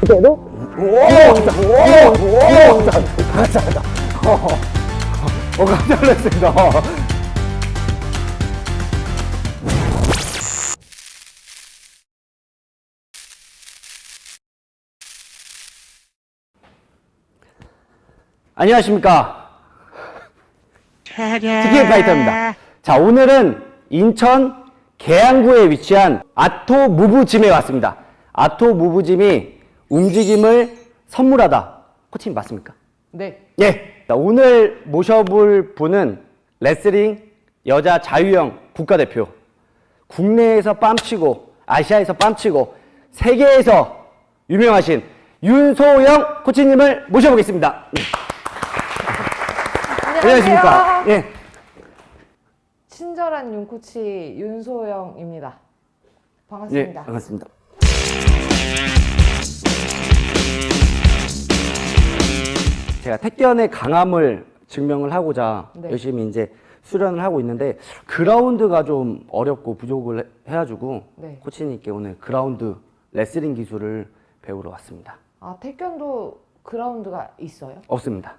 그대로? 오! 오! 오! 자, 자, 자. 어, 어, 깜짝 놀랐습니다. 안녕하십니까. 치킨 파이터입니다. 자, 오늘은 인천 계양구에 위치한 아토 무브짐에 왔습니다. 아토 무브짐이 움직임을 선물하다. 코치님 맞습니까? 네. 예. 자, 오늘 모셔볼 분은 레슬링 여자 자유형 국가대표. 국내에서 뺨치고 아시아에서 뺨치고 세계에서 유명하신 윤소영 코치님을 모셔보겠습니다. 예. 안녕하십니까? 예. 친절한 윤코치 윤소영입니다. 예, 반갑습니다. 반갑습니다. 제가 택견의 강함을 증명을 하고자 네. 열심히 이제 수련을 하고 있는데 그라운드가 좀 어렵고 부족을 해- 해가지고 네. 코치님께 오늘 그라운드 레슬링 기술을 배우러 왔습니다. 아, 태권도 그라운드가 있어요? 없습니다.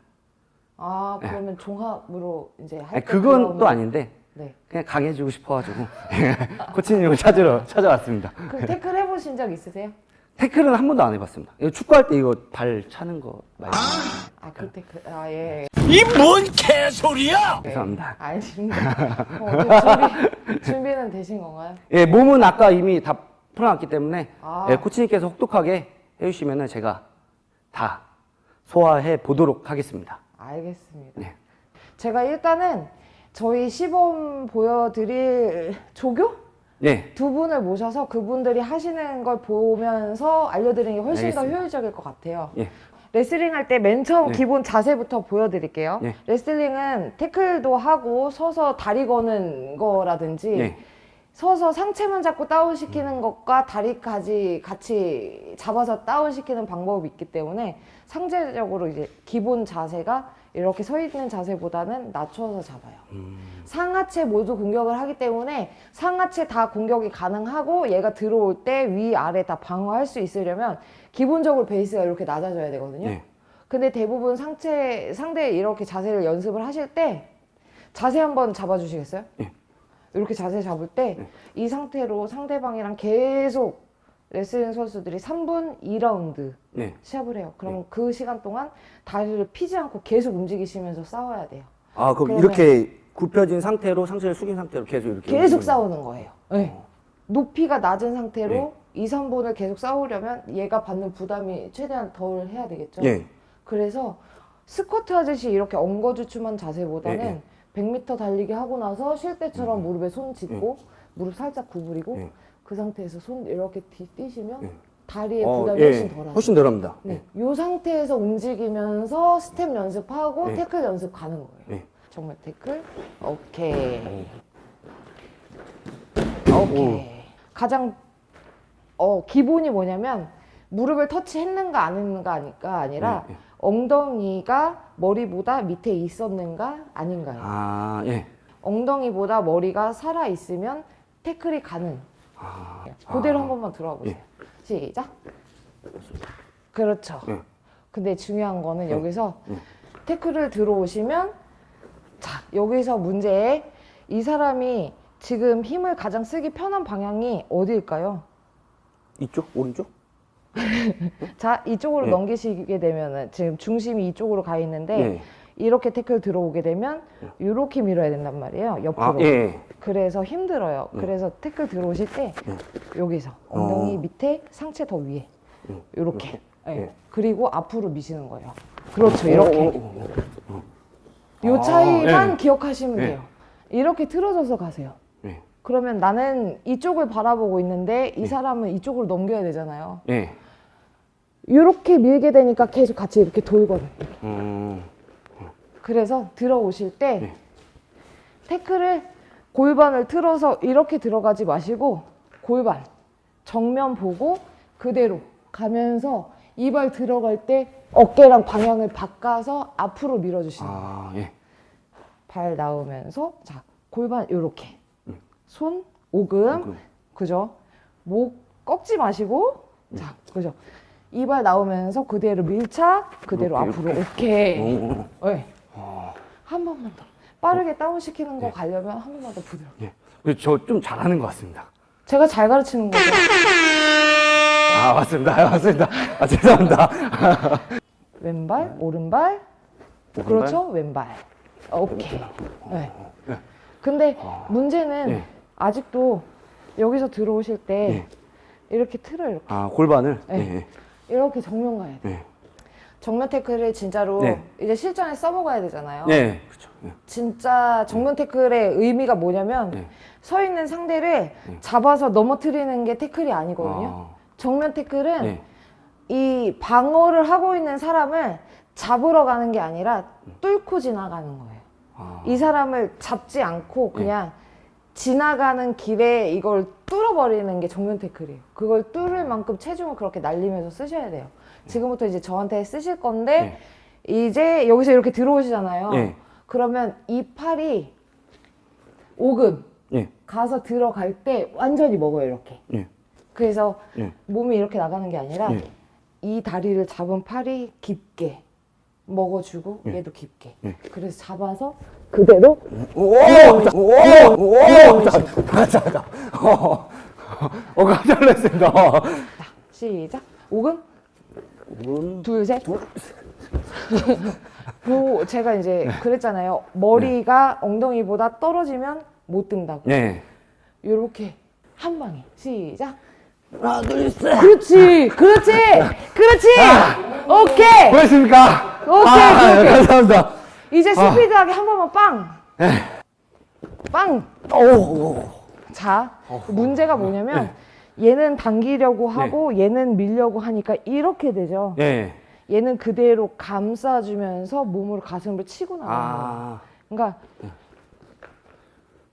아, 그러면 종합으로 이제 할 아니, 때 그건 그라운드- 또 아닌데 네. 그냥 강해지고 싶어가지고 코치님을 찾으러 찾아왔습니다. 그럼 태클 해보신 적 있으세요? 태클은 한 번도 안 해봤습니다. 이거 축구할 때 이거 발 차는 거 말고 아, 그 태클. 아, 예. 이 뭔 개소리야! 죄송합니다. 알겠습니다. 어, 그 준비, 준비는 되신 건가요? 예, 몸은 아까 이미 다 풀어놨기 때문에 아. 예, 코치님께서 혹독하게 해주시면 제가 다 소화해 보도록 하겠습니다. 알겠습니다. 네. 제가 일단은 저희 시범 보여드릴 조교? 예, 두 분을 모셔서 그분들이 하시는 걸 보면서 알려드리는 게 훨씬 더 알겠습니다. 효율적일 것 같아요. 예, 레슬링 할 때 맨 처음 네. 기본 자세부터 보여드릴게요. 네. 레슬링은 태클도 하고 서서 다리 거는 거라든지 예, 서서 상체만 잡고 다운시키는 것과 다리까지 같이 잡아서 다운시키는 방법이 있기 때문에 상대적으로 이제 기본 자세가 이렇게 서 있는 자세보다는 낮춰서 잡아요. 음. 상하체 모두 공격을 하기 때문에 상하체 다 공격이 가능하고 얘가 들어올 때 위 아래 다 방어할 수 있으려면 기본적으로 베이스가 이렇게 낮아져야 되거든요. 예. 근데 대부분 상체 상대 이렇게 자세를 연습을 하실 때 자세 한번 잡아주시겠어요? 예. 이렇게 자세 잡을 때 이 상태로 상대방이랑 계속 레슬링 선수들이 3분 2라운드 예. 시합을 해요. 그럼 그 시간 동안 다리를 피지 않고 계속 움직이시면서 싸워야 돼요. 아, 그럼 이렇게 굽혀진 상태로 상체를 숙인 상태로 계속 이렇게 계속 싸우는 거예요. 네. 높이가 낮은 상태로 네. 2, 3분을 계속 싸우려면 얘가 받는 부담이 최대한 덜 해야 되겠죠. 예. 그래서 스쿼트 하듯이 이렇게 엉거주춤한 자세보다는 네, 네. 100m 달리기 하고 나서 쉴 때처럼 무릎에 손 짚고 네. 무릎 살짝 구부리고 예. 그 상태에서 손 이렇게 뒤 뛰시면 네. 다리에 어, 부담이 예. 훨씬 덜하죠. 훨씬 덜합니다. 네. 이 상태에서 움직이면서 스텝 연습하고 네. 태클 연습 가는 거예요. 네. 정말 태클 오케이. 오케이. 가장 어, 기본이 뭐냐면 무릎을 터치했는가 안 했는가 아니라. 엉덩이가 머리보다 밑에 있었는가 아닌가요? 아, 예. 엉덩이보다 머리가 살아 있으면 태클이 가능. 아, 그대로 아. 한 번만 들어가 보세요. 예. 시작. 그렇죠. 예. 근데 중요한 거는 여기서 예. 태클을 들어오시면 자 여기서 문제 이 사람이 지금 힘을 가장 쓰기 편한 방향이 어디일까요? 이쪽? 오른쪽? 자 이쪽으로 예. 넘기시게 되면은 지금 중심이 이쪽으로 가 있는데 예. 이렇게 태클 들어오게 되면 이렇게 밀어야 된단 말이에요 옆으로 아, 예. 그래서 힘들어요 예. 그래서 태클 들어오실 때 예. 여기서 엉덩이 어. 밑에 상체 더 위에 음, 이렇게 예. 예. 그리고 앞으로 미시는 거예요 그렇죠 이렇게 오, 오, 오, 요 차이만 예. 기억하시면 예. 돼요 이렇게 틀어져서 가세요 예. 그러면 나는 이쪽을 바라보고 있는데 이 사람은 이쪽으로 넘겨야 되잖아요 예. 이렇게 밀게 되니까 계속 같이 이렇게 돌거든요 음, 그래서 들어오실 때 네. 태클을 골반을 틀어서 이렇게 들어가지 마시고 골반 정면 보고 그대로 가면서 이발 들어갈 때 어깨랑 방향을 바꿔서 앞으로 밀어주시는 거예요. 아, 예. 발 나오면서 자 골반 이렇게 음. 손 오금, 오금. 그죠? 목 꺾지 마시고, 자, 그죠? 이발 나오면서 그대로 밀착, 그대로 이렇게, 앞으로, 이렇게. 오케이. 오, 네. 한 번만 더. 빠르게 다운시키는 거 가려면 한 번만 더 부드럽게. 예. 저좀 잘하는 것 같습니다. 제가 잘 가르치는 거죠. 아, 맞습니다. 아, 맞습니다. 아, 죄송합니다. 왼발, 오른발, 그렇죠? 왼발. 오케이. 네. 근데 문제는 예. 아직도 여기서 들어오실 때 예. 이렇게 틀어 이렇게 아, 골반을? 네. 이렇게 정면 가야 돼. 예. 정면 태클을 진짜로 네. 이제 실전에 써먹어야 되잖아요. 네. 그렇죠. 예. 진짜 정면 태클의 의미가 뭐냐면 네. 서 있는 상대를 잡아서 넘어뜨리는 게 태클이 아니거든요. 아, 정면 태클은 네. 이 방어를 하고 있는 사람을 잡으러 가는 게 아니라 뚫고 지나가는 거예요. 아, 이 사람을 잡지 않고 그냥 지나가는 길에 이걸 뚫어버리는 게 정면 태클이에요. 그걸 뚫을 만큼 체중을 그렇게 날리면서 쓰셔야 돼요. 지금부터 이제 저한테 쓰실 건데 이제 여기서 이렇게 들어오시잖아요. 네. 그러면 이 팔이 오금 예. 가서 들어갈 때 완전히 먹어요 이렇게. 예. 그래서 예. 몸이 이렇게 나가는 게 아니라 예. 이 다리를 잡은 팔이 깊게 먹어주고 예. 얘도 깊게. 예. 그래서 잡아서 그대로 오! 자, 오! 오! 자, 자, 자, 자. 어, 어, 깜짝 놀랐습니다. 시작. 오금 음, 둘 셋. 뭐 제가 이제 그랬잖아요. 머리가 엉덩이보다 떨어지면 못 든다고. 네. 요렇게 한 방에 시작. 하나, 둘, 셋. 그렇지, 그렇지, 그렇지. 오케이. 고맙습니까? 오케이, 아, 오케이. 감사합니다. 이제 스피드하게 한 번만 빵. 빵. 오, 자, 문제가 뭐냐면 얘는 당기려고 하고 얘는 밀려고 하니까 이렇게 되죠. 예. 얘는 그대로 감싸주면서 몸으로 가슴을 치고 나가는 거예요. 아, 그러니까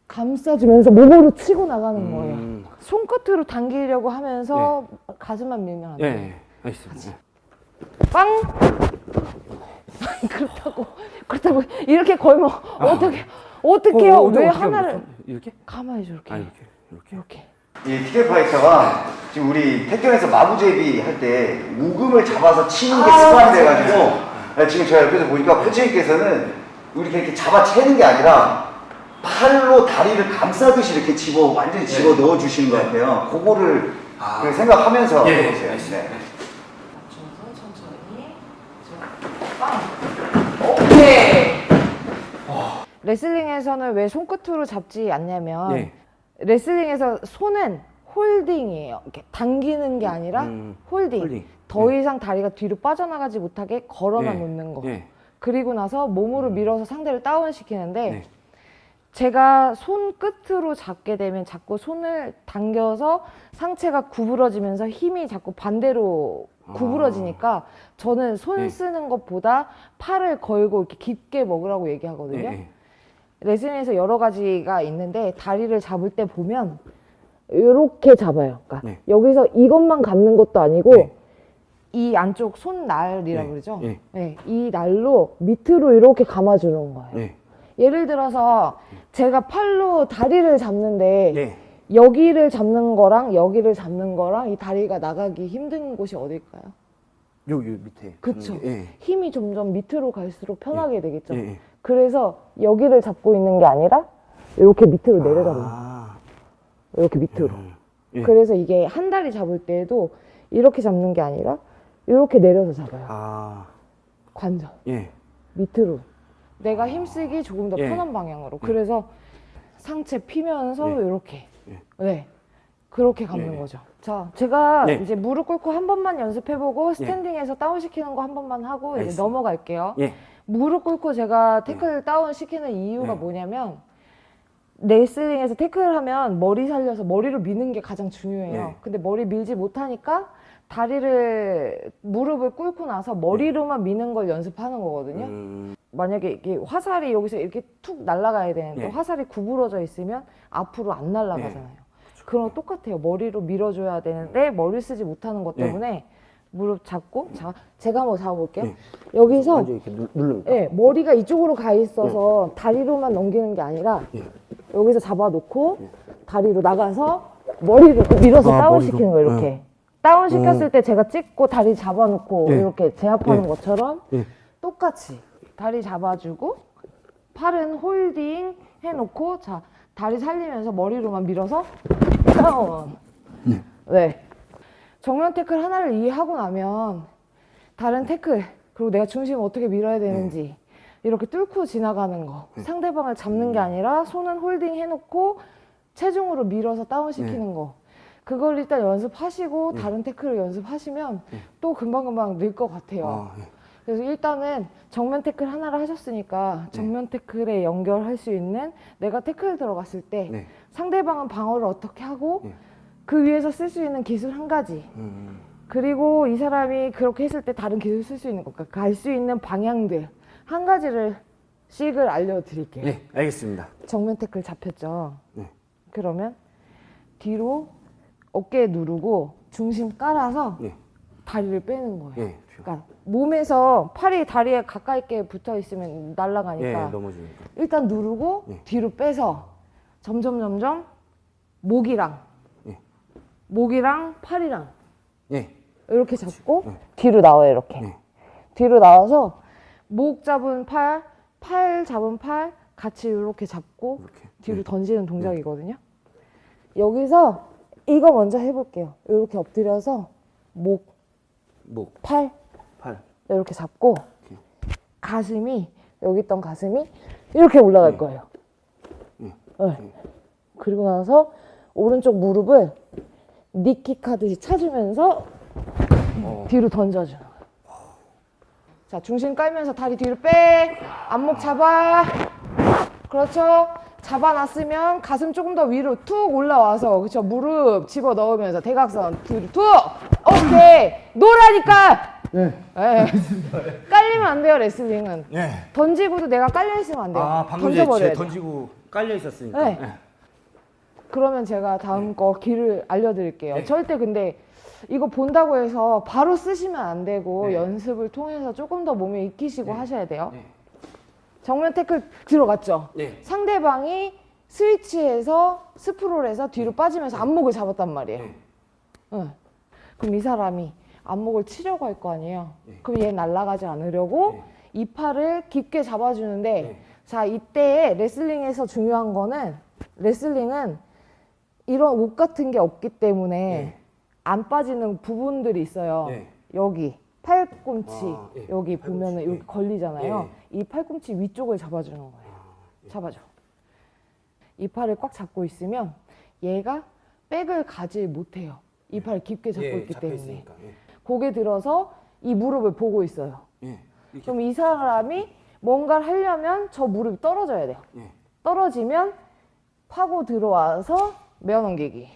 감싸주면서 몸으로 치고 나가는 거예요. 음, 손끝으로 당기려고 하면서 가슴만 밀면 안 돼요. 예. 알겠습니다. 빵! 그렇다고 그렇다고 이렇게 걸면 어떻게 어떻게요? 어, 왜 어떻게 하나를? 이렇게? 가만히 이렇게 아, 이렇게. 이렇게. 이렇게 이 티켓 파이터가 지금 우리 태권에서 마부제비 할 때 우금을 잡아서 치는 게 아, 습관이 맞아요. 돼가지고 네, 지금 제가 옆에서 보니까 코치님께서는 이렇게 이렇게 잡아 채는 게 아니라 팔로 다리를 감싸듯이 이렇게 집어 완전히 집어 넣어 주시는 것 같아요. 그거를 그 생각하면서 예, 해보세요. 알겠습니다. 네. 오케이. 레슬링에서는 왜 손끝으로 잡지 않냐면 예. 레슬링에서 손은 홀딩이에요. 이렇게 당기는 게 아니라 음, 홀딩. 홀딩. 더 이상 다리가 뒤로 빠져나가지 못하게 걸어만 예. 놓는 거. 예. 그리고 나서 몸으로 밀어서 상대를 다운시키는데 네. 제가 손 끝으로 잡게 되면 자꾸 손을 당겨서 상체가 구부러지면서 힘이 자꾸 반대로 아. 구부러지니까 저는 손 네. 쓰는 것보다 팔을 걸고 이렇게 깊게 먹으라고 예. 얘기하거든요. 예. 레슬링에서 여러 가지가 있는데 다리를 잡을 때 보면 이렇게 잡아요. 그러니까 네. 여기서 이것만 감는 것도 아니고 네. 이 안쪽 손날이라고 네. 그러죠. 예. 네, 이 날로 밑으로 이렇게 감아주는 거예요. 예. 예를 들어서 제가 팔로 다리를 잡는데 예. 여기를 잡는 거랑 여기를 잡는 거랑 이 다리가 나가기 힘든 곳이 어딜까요? 여기 밑에. 그쵸. 예. 힘이 점점 밑으로 갈수록 편하게 되겠죠. 예. 예. 그래서 여기를 잡고 있는 게 아니라 이렇게 밑으로 내려잡는 거예요. 아. 이렇게 밑으로. 음. 예. 그래서 이게 한 다리 잡을 때에도 이렇게 잡는 게 아니라 이렇게 내려서 잡아요. 아. 관절. 예. 밑으로. 내가 힘쓰기 조금 더 예. 편한 방향으로. 그래서 상체 피면서 예. 이렇게. 예. 네. 그렇게 감는 예. 거죠. 자, 제가 네. 이제 무릎 꿇고 한 번만 연습해보고 스탠딩에서 다운시키는 거 한 번만 하고 이제 알겠습니다. 넘어갈게요. 예. 무릎 꿇고 제가 태클 다운 시키는 이유가 네. 뭐냐면 레슬링에서 태클을 하면 머리 살려서 머리로 미는 게 가장 중요해요. 네. 근데 머리 밀지 못하니까 다리를 무릎을 꿇고 나서 머리로만 미는 걸 연습하는 거거든요. 음. 만약에 이게 화살이 여기서 이렇게 툭 날아가야 되는데 네. 화살이 구부러져 있으면 앞으로 안 날아가잖아요. 그런 거 똑같아요. 머리로 밀어줘야 되는데 머리 쓰지 못하는 것 네. 때문에 무릎 잡고 자 제가 한번 잡아볼게요. 네. 여기서 이렇게 누, 누릅니까? 예, 머리가 이쪽으로 가 있어서 다리로만 넘기는 게 아니라 예. 여기서 잡아놓고 다리로 나가서 머리를 밀어서 아, 다운 시키는 머리로. 거예요, 이렇게. 다운 시켰을 때 제가 찍고 다리 잡아놓고 예. 이렇게 제압하는 예. 것처럼 예. 똑같이 다리 잡아주고 팔은 홀딩 해놓고 자 다리 살리면서 머리로만 밀어서 다운. 네. 정면 태클 하나를 이해하고 나면 다른 태클 그리고 내가 중심을 어떻게 밀어야 되는지 이렇게 뚫고 지나가는 거. 상대방을 잡는 게 아니라 손은 홀딩 해놓고 체중으로 밀어서 다운시키는 거. 그걸 일단 연습하시고 다른 태클을 연습하시면 또 금방금방 늘 것 같아요. 아, 예. 그래서 일단은 정면 태클 하나를 하셨으니까 정면 태클에 연결할 수 있는 내가 태클 들어갔을 때 네. 상대방은 방어를 어떻게 하고 네. 그 위에서 쓸 수 있는 기술 한 가지 음, 그리고 이 사람이 그렇게 했을 때 다른 기술 쓸 수 있는 것과 갈 수 있는 방향들 한 가지를 씩을 알려드릴게요. 네, 알겠습니다. 정면 태클 잡혔죠. 네. 그러면 뒤로 어깨 누르고 중심 깔아서 네. 다리를 빼는 거예요. 예. 그러니까 몸에서 팔이 다리에 가까이 있게 붙어 있으면 예, 날아가니까 넘어지니까. 일단 누르고 예. 뒤로 빼서 점점 점점 목이랑 예. 목이랑 팔이랑 예. 이렇게 잡고 예. 뒤로 나와요 이렇게 예. 뒤로 나와서 목 잡은 팔, 팔 잡은 팔 같이 이렇게 잡고 이렇게. 뒤로 예. 던지는 동작이거든요. 여기서 이거 먼저 해볼게요. 이렇게 엎드려서 목, 목, 팔 팔. 이렇게 잡고 이렇게. 가슴이 여기 있던 가슴이 이렇게 올라갈 네. 거예요. 예. 네. 그리고 나서 오른쪽 무릎을 니킥 하듯이 차주면서 어. 뒤로 던져주는 거예요. 자, 중심 깔면서 다리 뒤로 빼. 안목 잡아. 그렇죠. 잡아놨으면 가슴 조금 더 위로 툭 올라와서 그렇죠. 무릎 집어 넣으면서 대각선 뒤로 툭. 오케이. 노라니까. 네. 예. 깔리면 안 돼요 레슬링은. 예. 던지고도 내가 깔려 있으면 안 돼요. 아, 방금 던져버려야 돼요. 던지고 깔려 있었으니까. 네. 예. 그러면 제가 다음 거 길을 알려드릴게요. 네. 절대 근데 이거 본다고 해서 바로 쓰시면 안 되고 네. 연습을 통해서 조금 더 몸에 익히시고 네. 하셔야 돼요. 네. 정면 태클 들어갔죠? 네. 상대방이 스위치에서 스프롤에서 뒤로 빠지면서 안목을 잡았단 말이에요. 네. 응. 그럼 이 사람이 안목을 치려고 할 거 아니에요. 네. 그럼 얘 날아가지 않으려고 네. 이 팔을 깊게 잡아주는데 네. 자 이때 레슬링에서 중요한 거는 레슬링은 이런 옷 같은 게 없기 때문에 네. 안 빠지는 부분들이 있어요. 네. 여기 팔꿈치 아, 예. 여기 팔꿈치, 보면은 여기 예. 걸리잖아요. 이 팔꿈치 위쪽을 잡아주는 거예요. 예. 잡아줘. 이 팔을 꽉 잡고 있으면 얘가 백을 가지 못해요. 이 팔을 깊게 잡고 예, 있기 때문에. 예. 고개 들어서 이 무릎을 보고 있어요. 예. 그럼 이 사람이 뭔가를 하려면 저 무릎이 떨어져야 돼요. 예. 떨어지면 파고 들어와서 메어 넘기기.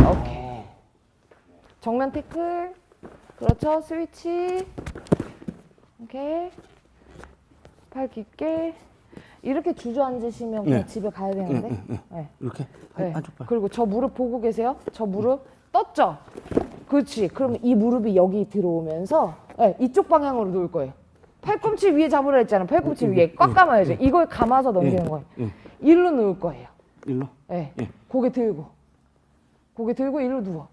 오케이. 정면 태클. 그렇죠. 스위치. 오케이. 팔 깊게. 이렇게 주저앉으시면 그냥 네. 집에 가야 되는데. 네. 이렇게 네. 한쪽 팔. 그리고 저 무릎 보고 계세요? 저 무릎 떴죠? 그렇지. 그럼 이 무릎이 여기 들어오면서 네, 이쪽 방향으로 놓을 거예요. 팔꿈치 위에 잡으라 했잖아. 팔꿈치 위에 꽉 감아야죠. 이걸 감아서 넘기는 거예요. 예. 일로 누울 거예요. 일로. 네. 예. 고개 들고. 고개 들고 일로 누워.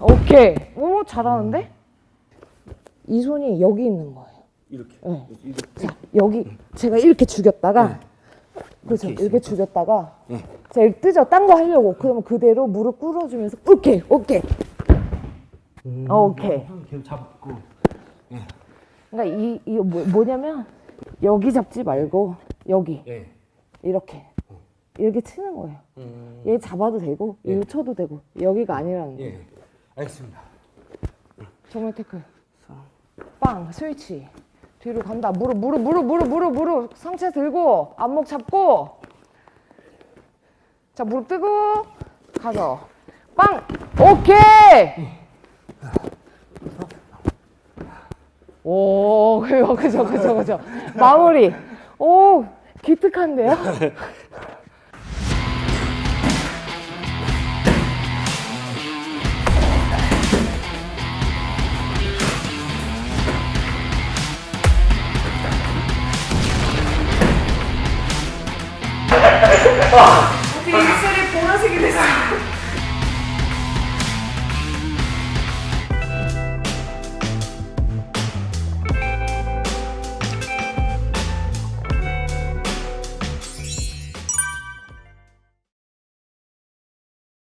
오케이. 오, 잘하는데? 이 손이 여기 있는 거예요. 이렇게. 네. 이렇게. 자, 여기 제가 이렇게 죽였다가 그렇죠. 이렇게 이렇게 죽였다가 예. 자, 이렇게 뜨죠. 딴 거 하려고. 그러면 그대로 무릎 꿇어주면서 오케이, 오케이. 오케이. 계속 잡고. 그러니까 이 이거 뭐, 뭐냐면 여기 잡지 말고 여기 예. 이렇게 이렇게 치는 거예요. 음. 얘 잡아도 되고 예. 이거 쳐도 되고 여기가 아니라는 거예요. 예. 알겠습니다. 정면 태클. 빵 스위치. 뒤로 간다. 무릎 무릎 무릎 무릎 무릎 무릎 상체 들고 안목 잡고. 자 무릎 뜨고 가서 빵 오케이. 오 그죠 그죠 그죠 그죠 마무리. 오 기특한데요?